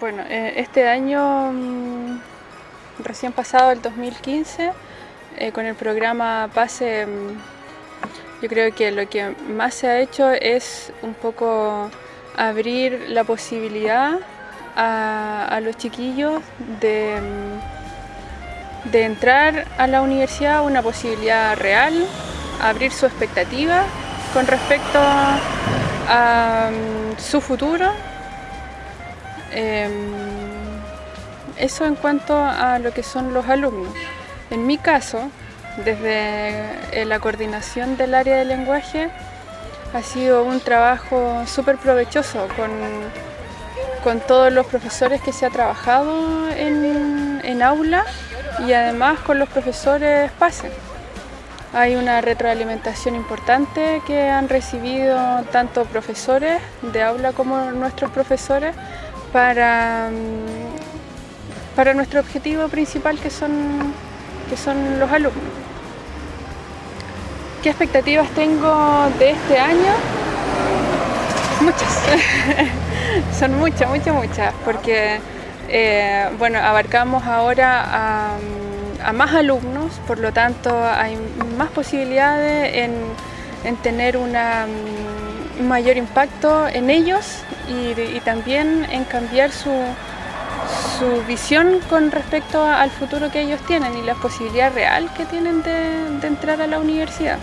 Bueno, eh, este año mm, recién pasado, el 2015, eh, con el programa PASE, mm, yo creo que lo que más se ha hecho es un poco abrir la posibilidad a, los chiquillos de, mm, de entrar a la universidad, una posibilidad real, abrir su expectativa con respecto a su futuro Em, eso en cuanto a lo que son los alumnos. En mi caso, desde eh, la coordinación del área de lenguaje, ha sido un trabajo súper provechoso con, con, todos los profesores que se ha trabajado en, en aula y además con los profesores PASE. Hay una retroalimentación importante que han recibido tanto profesores de aula como nuestros profesores para, mm, para nuestro objetivo principal que son, que son los alumnos. ¿Qué expectativas tengo de este año? Muchas, son muchas, muchas, muchas, porque eh, bueno, abarcamos ahora a, más alumnos, por lo tanto hay más posibilidades en, en tener mm, mayor impacto en ellos y, también en cambiar su, su, visión con respecto al futuro que ellos tienen y la posibilidad real que tienen de, de entrar a la universidad.